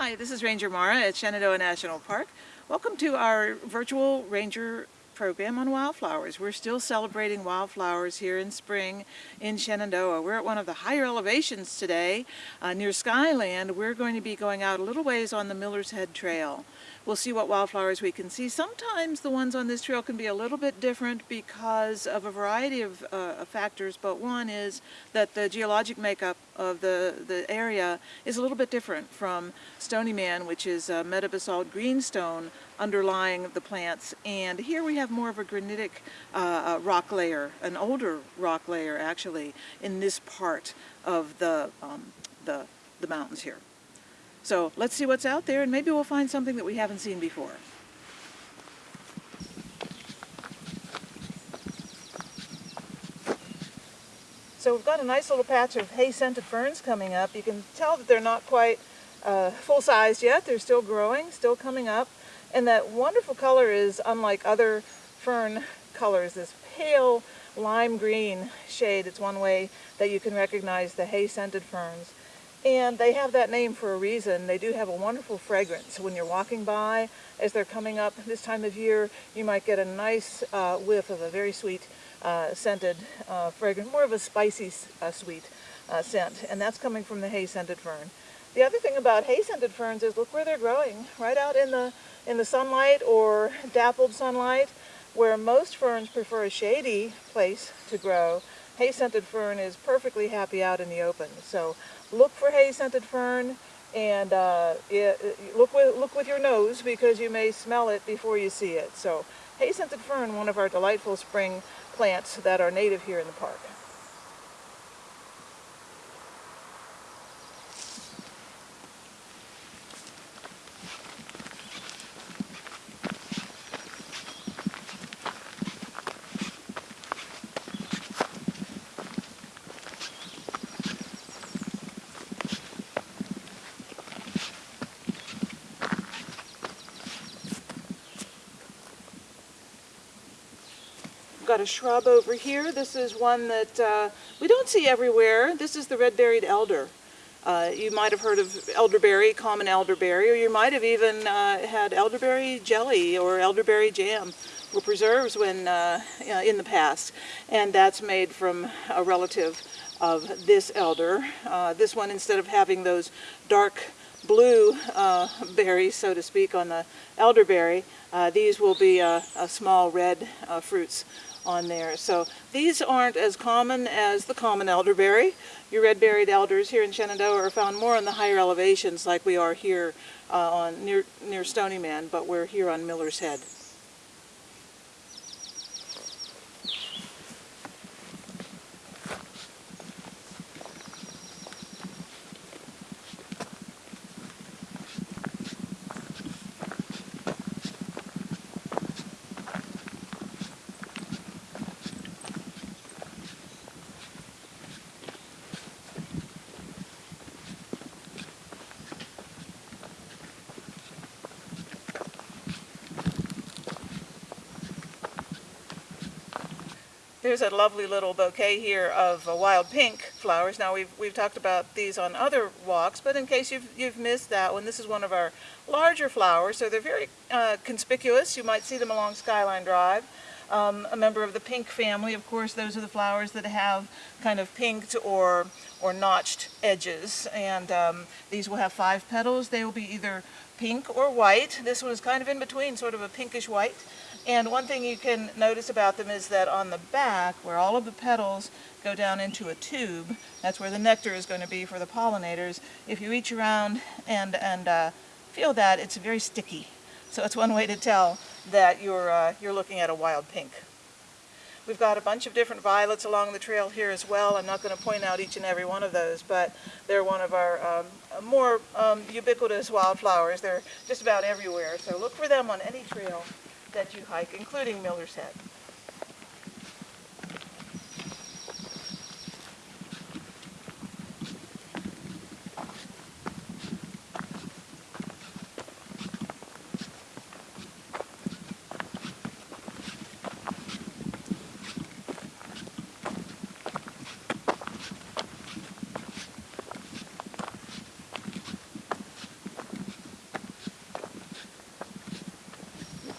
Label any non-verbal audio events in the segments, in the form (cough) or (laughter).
Hi, this is Ranger Mara at Shenandoah National Park. Welcome to our virtual ranger program on wildflowers. We're still celebrating wildflowers here in spring in Shenandoah. We're at one of the higher elevations today uh, near Skyland. We're going to be going out a little ways on the Miller's Head Trail. We'll see what wildflowers we can see. Sometimes the ones on this trail can be a little bit different because of a variety of uh, factors, but one is that the geologic makeup of the, the area is a little bit different from Stony Man, which is a metabasalt greenstone underlying the plants. And here we have more of a granitic uh, rock layer, an older rock layer actually, in this part of the, um, the, the mountains here. So let's see what's out there and maybe we'll find something that we haven't seen before. So we've got a nice little patch of hay-scented ferns coming up. You can tell that they're not quite uh, full-sized yet. They're still growing, still coming up. And that wonderful color is unlike other fern colors, this pale lime green shade. It's one way that you can recognize the hay-scented ferns. And they have that name for a reason. They do have a wonderful fragrance. When you're walking by, as they're coming up this time of year, you might get a nice uh, whiff of a very sweet uh, scented uh, fragrance, more of a spicy uh, sweet uh, scent. And that's coming from the hay-scented fern. The other thing about hay-scented ferns is look where they're growing, right out in the, in the sunlight or dappled sunlight, where most ferns prefer a shady place to grow. Hay-scented fern is perfectly happy out in the open. So look for hay-scented fern and uh, it, look, with, look with your nose because you may smell it before you see it. So hay-scented fern, one of our delightful spring plants that are native here in the park. Got a shrub over here. This is one that uh, we don't see everywhere. This is the red-berried elder. Uh, you might have heard of elderberry, common elderberry, or you might have even uh, had elderberry jelly or elderberry jam or preserves when uh, in the past. And that's made from a relative of this elder. Uh, this one, instead of having those dark blue uh, berries, so to speak, on the elderberry, these will be small red fruits on there. So these aren't as common as the common elderberry. Your red-berried elders here in Shenandoah are found more on the higher elevations like we are here uh, on near, near Stony Man, but we're here on Miller's Head. There's a lovely little bouquet here of uh, wild pink flowers. Now we've, we've talked about these on other walks, but in case you've, you've missed that one, this is one of our larger flowers. So they're very uh, conspicuous. You might see them along Skyline Drive. Um, a member of the pink family, of course, those are the flowers that have kind of pinked or, or notched edges. And um, these will have five petals. They will be either pink or white. This one is kind of in between, sort of a pinkish white. And one thing you can notice about them is that on the back, where all of the petals go down into a tube, that's where the nectar is going to be for the pollinators. If you reach around and, and uh, feel that, it's very sticky. So it's one way to tell that you're, uh, you're looking at a wild pink. We've got a bunch of different violets along the trail here as well. I'm not going to point out each and every one of those, but they're one of our um, more um, ubiquitous wildflowers. They're just about everywhere, so look for them on any trail that you hike, including Miller's Head.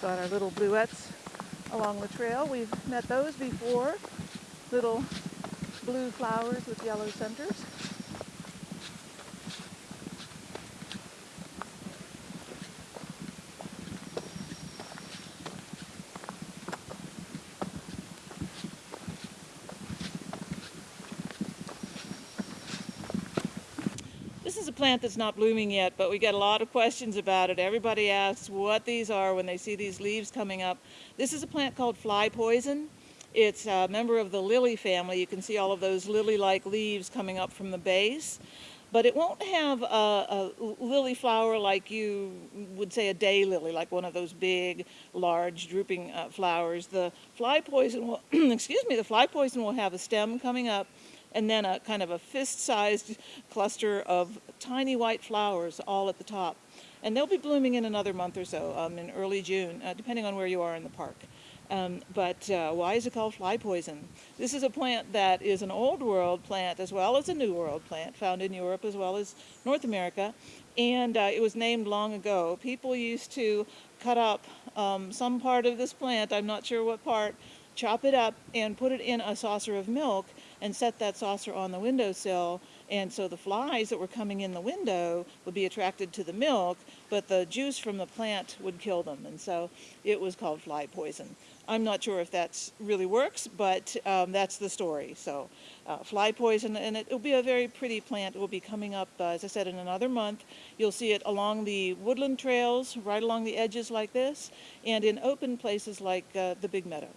got our little bluets along the trail. We've met those before. Little blue flowers with yellow centers. Plant that's not blooming yet, but we get a lot of questions about it. Everybody asks what these are when they see these leaves coming up. This is a plant called fly poison. It's a member of the lily family. You can see all of those lily-like leaves coming up from the base. But it won't have a, a lily flower like you would say a day lily, like one of those big, large, drooping uh, flowers. The fly poison will, (clears throat) excuse me, the fly poison will have a stem coming up and then a kind of a fist-sized cluster of tiny white flowers all at the top. And they'll be blooming in another month or so, um, in early June, uh, depending on where you are in the park. Um, but uh, why is it called fly poison? This is a plant that is an old world plant as well as a new world plant, found in Europe as well as North America. And uh, it was named long ago. People used to cut up um, some part of this plant, I'm not sure what part, chop it up and put it in a saucer of milk and set that saucer on the windowsill and so the flies that were coming in the window would be attracted to the milk but the juice from the plant would kill them and so it was called fly poison. I'm not sure if that really works but um, that's the story. So uh, fly poison and it will be a very pretty plant. It will be coming up uh, as I said in another month. You'll see it along the woodland trails right along the edges like this and in open places like uh, the big meadow.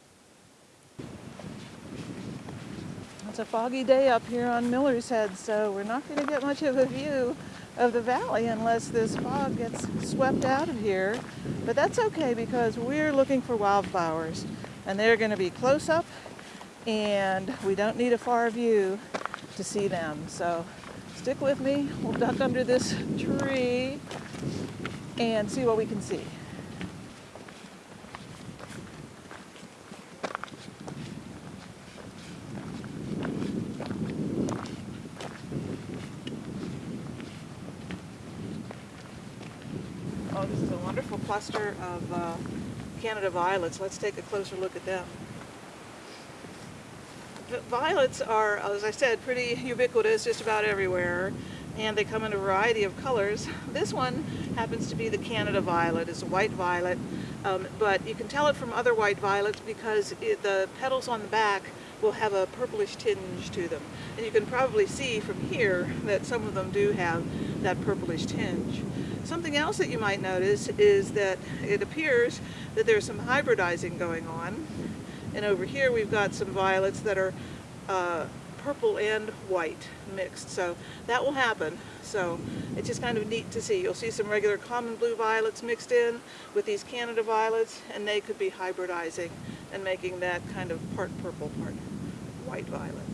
It's a foggy day up here on Miller's Head, so we're not going to get much of a view of the valley unless this fog gets swept out of here. But that's okay because we're looking for wildflowers and they're going to be close up and we don't need a far view to see them. So stick with me. We'll duck under this tree and see what we can see. Of uh, Canada violets. Let's take a closer look at them. The violets are, as I said, pretty ubiquitous just about everywhere and they come in a variety of colors. This one happens to be the Canada violet. It's a white violet, um, but you can tell it from other white violets because it, the petals on the back will have a purplish tinge to them. And you can probably see from here that some of them do have that purplish tinge. Something else that you might notice is that it appears that there's some hybridizing going on. And over here we've got some violets that are uh, purple and white mixed. So that will happen. So it's just kind of neat to see. You'll see some regular common blue violets mixed in with these Canada violets and they could be hybridizing and making that kind of part purple, part white violet.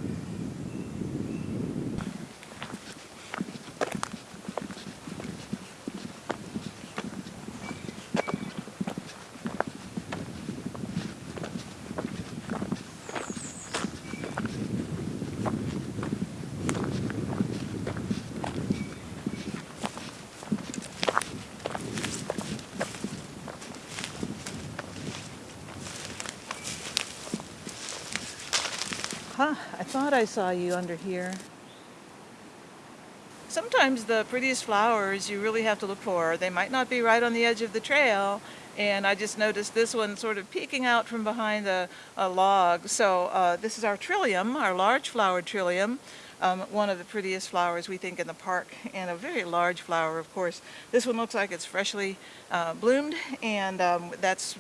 Thought I saw you under here. Sometimes the prettiest flowers you really have to look for. They might not be right on the edge of the trail, and I just noticed this one sort of peeking out from behind a, a log. So uh, this is our trillium, our large flowered trillium. Um, one of the prettiest flowers we think in the park and a very large flower of course. This one looks like it's freshly uh, bloomed and um, that's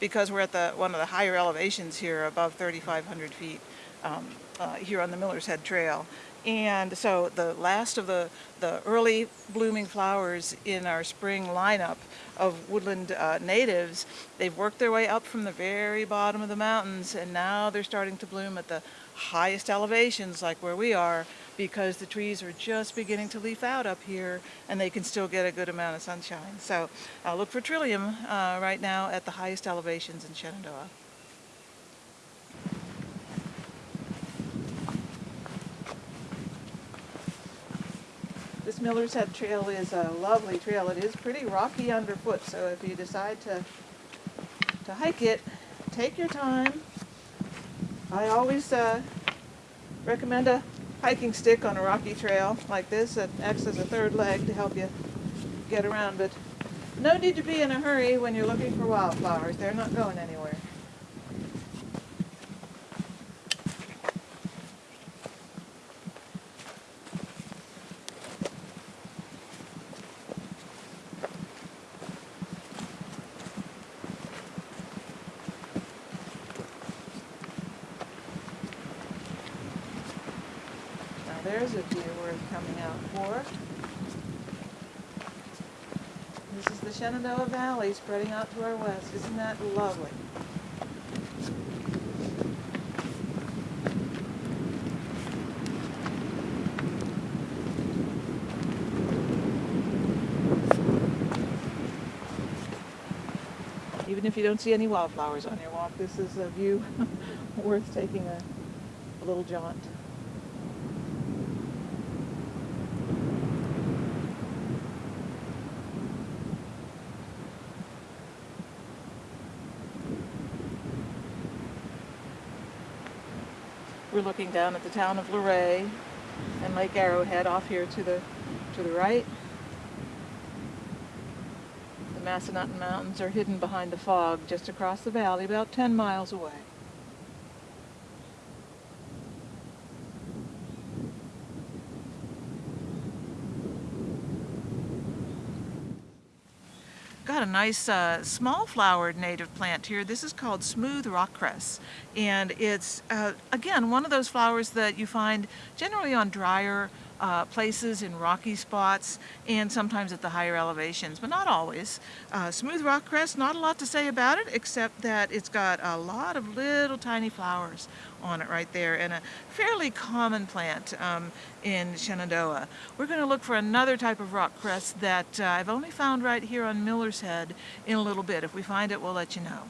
because we're at the one of the higher elevations here above 3,500 feet um, uh, here on the Miller's Head Trail. And so the last of the, the early blooming flowers in our spring lineup of woodland uh, natives, they've worked their way up from the very bottom of the mountains and now they're starting to bloom at the highest elevations like where we are because the trees are just beginning to leaf out up here and they can still get a good amount of sunshine. So uh, look for trillium uh, right now at the highest elevations in Shenandoah. Miller's Head Trail is a lovely trail. It is pretty rocky underfoot, so if you decide to, to hike it, take your time. I always uh, recommend a hiking stick on a rocky trail like this that acts as a third leg to help you get around, but no need to be in a hurry when you're looking for wildflowers. They're not going anywhere. View worth coming out for. This is the Shenandoah Valley spreading out to our west. Isn't that lovely? Even if you don't see any wildflowers on your walk, this is a view (laughs) worth taking a, a little jaunt. We're looking down at the town of Luray and Lake Arrowhead off here to the to the right. The Massanutten Mountains are hidden behind the fog just across the valley, about 10 miles away. got a nice uh, small flowered native plant here. This is called smooth rock cress and it's uh, again one of those flowers that you find generally on drier uh, places in rocky spots and sometimes at the higher elevations, but not always. Uh, smooth rock cress, not a lot to say about it except that it's got a lot of little tiny flowers on it right there and a fairly common plant um, in Shenandoah. We're going to look for another type of rock cress that uh, I've only found right here on Miller's Head in a little bit. If we find it, we'll let you know.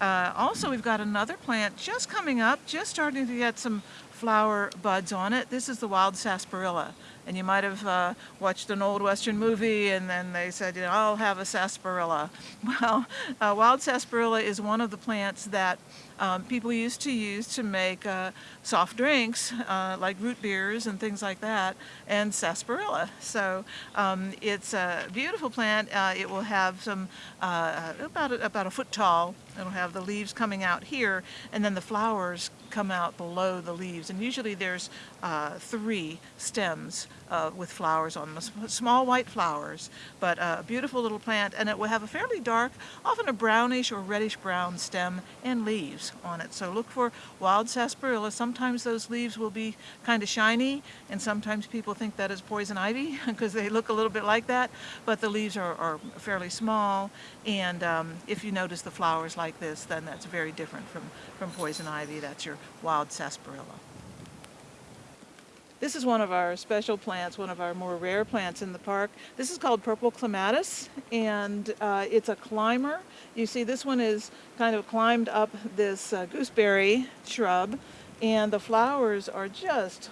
Uh, also, we've got another plant just coming up, just starting to get some flower buds on it. This is the wild sarsaparilla. And you might have uh, watched an old Western movie and then they said, you know, I'll have a sarsaparilla. (laughs) Well, uh, wild sarsaparilla is one of the plants that um, people used to use to make uh, soft drinks uh, like root beers and things like that and sarsaparilla. So um, it's a beautiful plant. Uh, it will have some uh, about, a, about a foot tall. It'll have the leaves coming out here and then the flowers come out below the leaves and usually there's uh, three stems uh, with flowers on them, small white flowers but a beautiful little plant and it will have a fairly dark often a brownish or reddish brown stem and leaves on it. So look for wild sarsaparilla. Sometimes those leaves will be kind of shiny and sometimes people think that is poison ivy (laughs) because they look a little bit like that. But the leaves are, are fairly small and um, if you notice the flowers like this then that's very different from, from poison ivy. That's your wild sarsaparilla. This is one of our special plants, one of our more rare plants in the park. This is called purple clematis and uh, it's a climber. You see this one is kind of climbed up this uh, gooseberry shrub and the flowers are just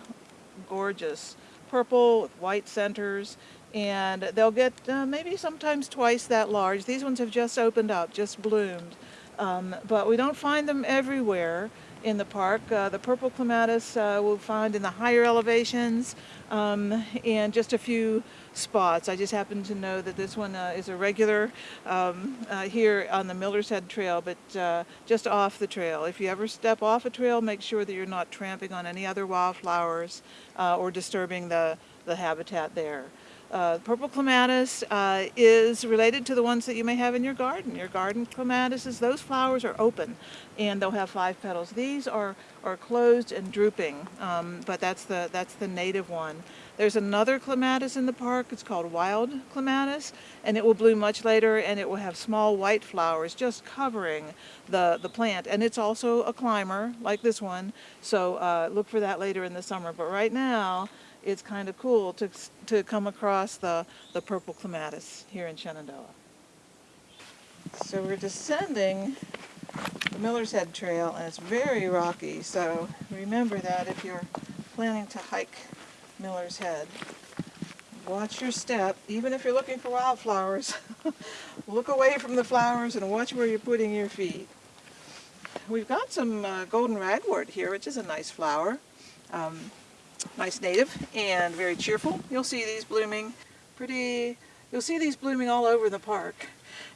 gorgeous. Purple with white centers and they'll get uh, maybe sometimes twice that large. These ones have just opened up, just bloomed. Um, but we don't find them everywhere in the park. Uh, the purple clematis uh, we'll find in the higher elevations um, and just a few spots. I just happen to know that this one uh, is a regular um, uh, here on the Miller's Head Trail, but uh, just off the trail. If you ever step off a trail, make sure that you're not tramping on any other wildflowers uh, or disturbing the, the habitat there. Uh, purple clematis uh, is related to the ones that you may have in your garden. Your garden clematises, those flowers are open and they'll have five petals. These are, are closed and drooping, um, but that's the, that's the native one. There's another clematis in the park, it's called wild clematis, and it will bloom much later and it will have small white flowers just covering the, the plant. And it's also a climber, like this one, so uh, look for that later in the summer. But right now, it's kind of cool to, to come across the, the purple clematis here in Shenandoah. So we're descending the Miller's Head Trail and it's very rocky, so remember that if you're planning to hike Miller's Head. Watch your step, even if you're looking for wildflowers. (laughs) Look away from the flowers and watch where you're putting your feet. We've got some uh, golden ragwort here, which is a nice flower. Um, nice native and very cheerful. You'll see these blooming pretty, you'll see these blooming all over the park.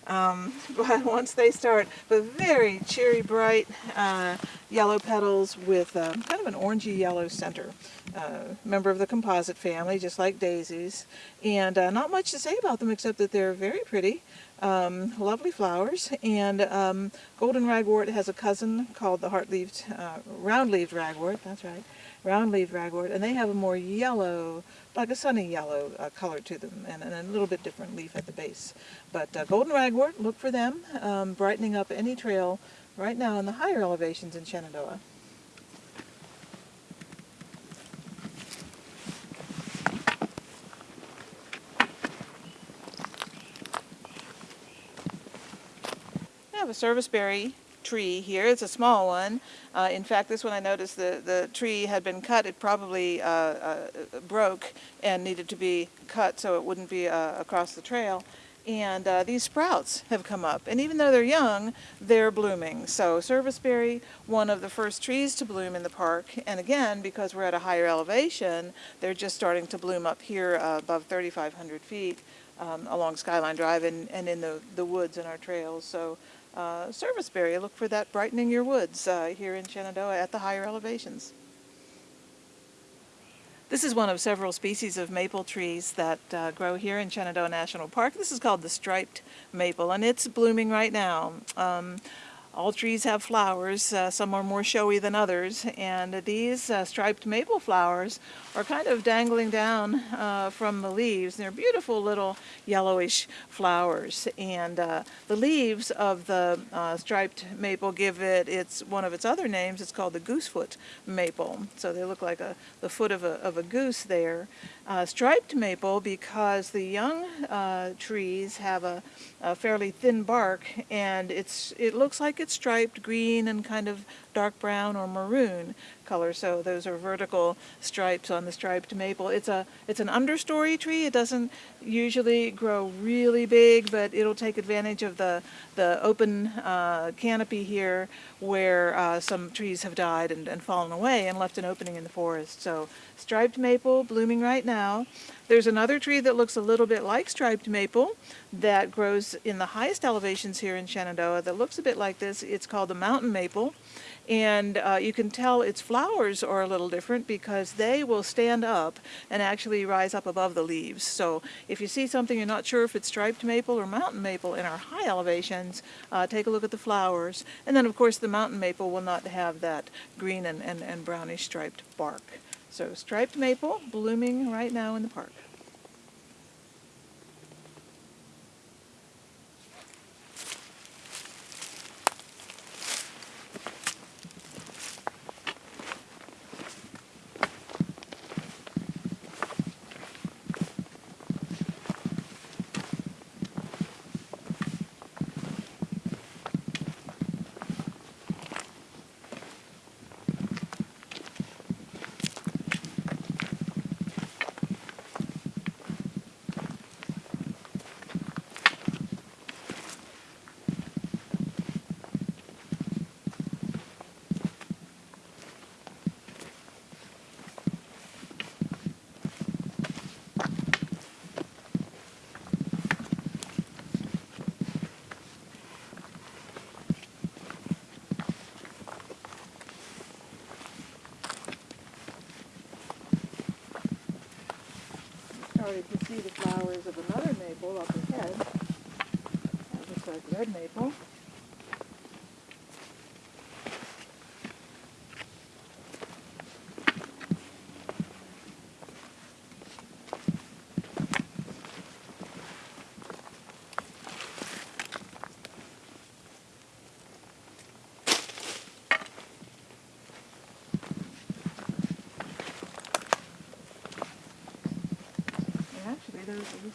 Um, (laughs) but once they start, but very cheery, bright uh, yellow petals with uh, kind of an orangey yellow center. Uh, member of the composite family, just like daisies. And uh, not much to say about them except that they're very pretty. Um, lovely flowers, and um, golden ragwort has a cousin called the heart-leaved, uh, round-leaved ragwort, that's right, round-leaved ragwort, and they have a more yellow, like a sunny yellow uh, color to them, and, and, a little bit different leaf at the base. But uh, golden ragwort, look for them, um, brightening up any trail right now in the higher elevations in Shenandoah. I have a serviceberry tree here. It's a small one. Uh, in fact, this one I noticed the, the tree had been cut. It probably uh, uh, broke and needed to be cut so it wouldn't be uh, across the trail. And uh, these sprouts have come up. And even though they're young, they're blooming. So serviceberry, one of the first trees to bloom in the park. And again, because we're at a higher elevation, they're just starting to bloom up here uh, above 3,500 feet um, along Skyline Drive and, and in the, the woods and our trails. So uh, serviceberry. Look for that brightening your woods uh, here in Shenandoah at the higher elevations. This is one of several species of maple trees that uh, grow here in Shenandoah National Park. This is called the striped maple and it's blooming right now. Um, all trees have flowers, uh, some are more showy than others, and these uh, striped maple flowers are kind of dangling down uh, from the leaves. They're beautiful little yellowish flowers, and uh, the leaves of the uh, striped maple give it its one of its other names. It's called the goosefoot maple, so they look like a, the foot of a, of a goose there. Uh, striped maple because the young trees have a, a fairly thin bark, and it's it looks like it's striped green and kind of dark brown or maroon color. So those are vertical stripes on the striped maple. It's a it's an understory tree. It doesn't usually grow really big, but it'll take advantage of the the open uh, canopy here where uh, some trees have died and, and fallen away and left an opening in the forest. So striped maple blooming right now. There's another tree that looks a little bit like striped maple that grows in the highest elevations here in Shenandoah that looks a bit like this. It's called the mountain maple and uh, you can tell its flowers are a little different because they will stand up and actually rise up above the leaves. So if you see something you're not sure if it's striped maple or mountain maple in our high elevations, uh, take a look at the flowers. And then of course the mountain maple will not have that green and, and, and brownish striped bark. So striped maple blooming right now in the park. Flowers of another maple up ahead. That looks like red maple. And actually,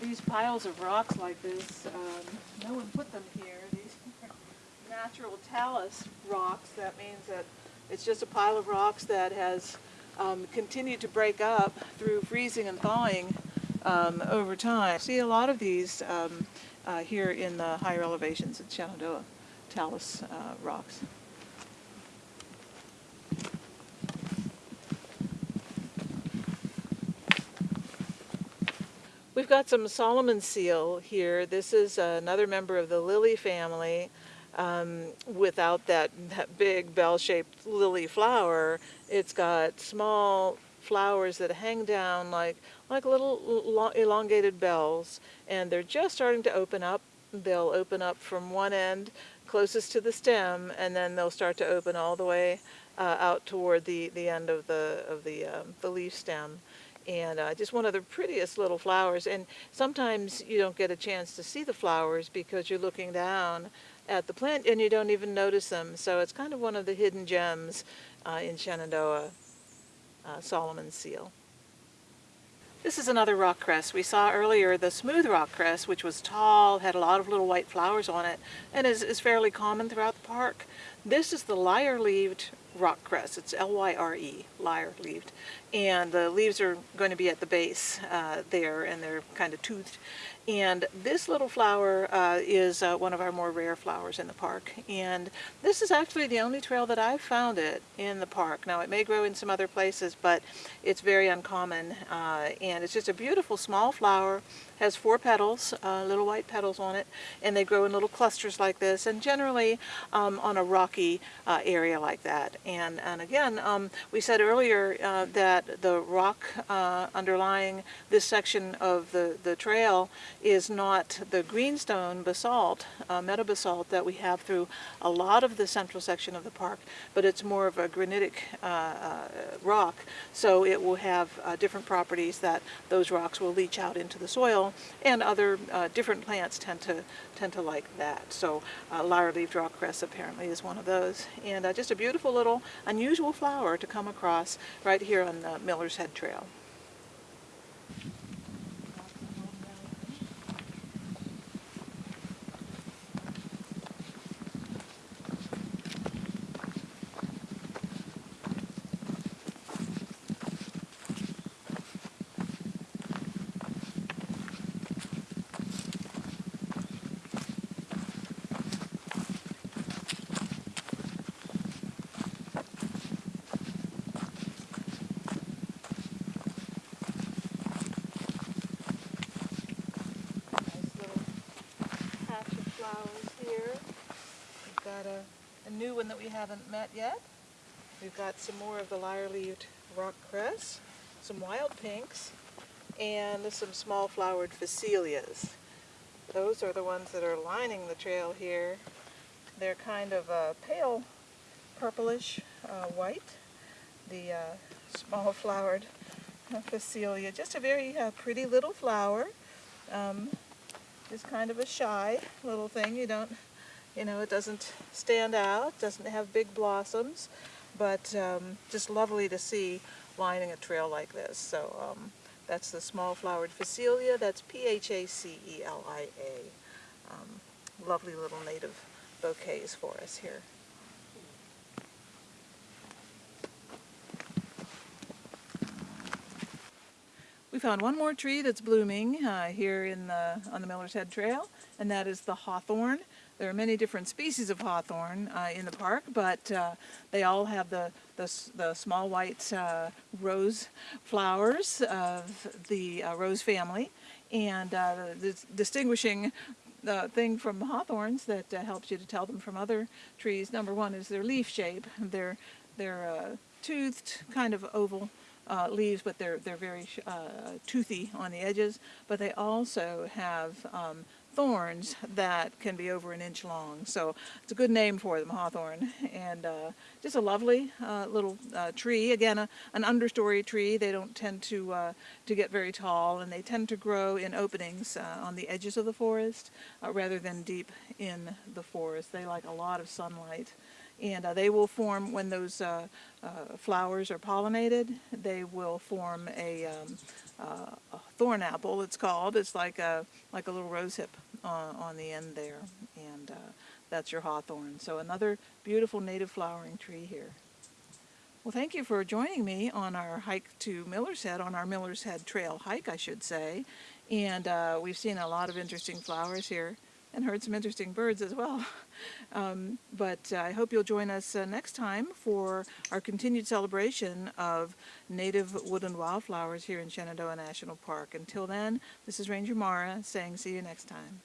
These piles of rocks like this, um, no one put them here. These are (laughs) natural talus rocks. That means that it's just a pile of rocks that has um, continued to break up through freezing and thawing um, over time. See a lot of these um, uh, here in the higher elevations at Shenandoah, talus uh, rocks. We've got some Solomon seal here. This is another member of the lily family. Um, without that, that big bell-shaped lily flower, it's got small flowers that hang down like, like little elongated bells, and they're just starting to open up. They'll open up from one end closest to the stem, and then they'll start to open all the way uh, out toward the, the end of the, of the, um, the leaf stem and uh, just one of the prettiest little flowers. And sometimes you don't get a chance to see the flowers because you're looking down at the plant and you don't even notice them. So it's kind of one of the hidden gems uh, in Shenandoah, uh, Solomon seal. This is another rock cress. We saw earlier the smooth rock cress, which was tall, had a lot of little white flowers on it, and is, is fairly common throughout the park. This is the lyre-leaved rock cress. It's L-Y-R-E, lyre-leaved. And the leaves are going to be at the base uh, there, and they're kind of toothed. And this little flower uh, is uh, one of our more rare flowers in the park. And this is actually the only trail that I've found it in the park. Now, it may grow in some other places, but it's very uncommon. Uh, and it's just a beautiful small flower, has four petals, uh, little white petals on it, and they grow in little clusters like this, and generally um, on a rocky uh, area like that. And, and again, um, we said earlier uh, that the rock uh, underlying this section of the, the trail is not the greenstone basalt, uh, metabasalt that we have through a lot of the central section of the park, but it's more of a granitic uh, uh, rock, so it will have uh, different properties that those rocks will leach out into the soil, and other uh, different plants tend to tend to like that. So uh, lyre-leaved rock cress apparently is one of those, and just a beautiful little unusual flower to come across right here on the Uh, Miller's Head Trail. Nice little patch of flowers here. We've got a, a new one that we haven't met yet. We've got some more of the lyre-leaved rock cress, some wild pinks, and some small flowered phacelias. Those are the ones that are lining the trail here. They're kind of uh, pale purplish uh, white. The uh, small (laughs) flowered phacelia, just a very uh, pretty little flower. Um, is kind of a shy little thing. You don't, you know, it doesn't stand out, doesn't have big blossoms, but um, just lovely to see lining a trail like this. So um, that's the small flowered phacelia. That's P-H-A-C-E-L-I-A. Um, lovely little native bouquets for us here. We found one more tree that's blooming uh, here in the, on the Miller's Head Trail, and that is the hawthorn. There are many different species of hawthorn uh, in the park, but uh, they all have the, the, the small white uh, rose flowers of the uh, rose family. And uh, the dis- distinguishing uh, thing from hawthorns that helps you to tell them from other trees, number one, is their leaf shape. They're, they're toothed, kind of oval uh, leaves, but they're they're very uh, toothy on the edges. But they also have um, thorns that can be over an inch long. So it's a good name for them, hawthorn, and uh, just a lovely uh, little uh, tree. Again, a, an understory tree. They don't tend to uh, to get very tall, and they tend to grow in openings uh, on the edges of the forest uh, rather than deep in the forest. They like a lot of sunlight and uh, they will form when those uh, uh, flowers are pollinated. They will form a, um, uh, a thorn apple. It's called. It's like a like a little rose hip uh, on the end there, and uh, that's your hawthorn. So another beautiful native flowering tree here. Well, thank you for joining me on our hike to Miller's Head, on our Miller's Head Trail hike, I should say. And we've seen a lot of interesting flowers here and heard some interesting birds as well. (laughs) Um, but uh, I hope you'll join us uh, next time for our continued celebration of native woodland wildflowers here in Shenandoah National Park. Until then, this is Ranger Mara saying see you next time.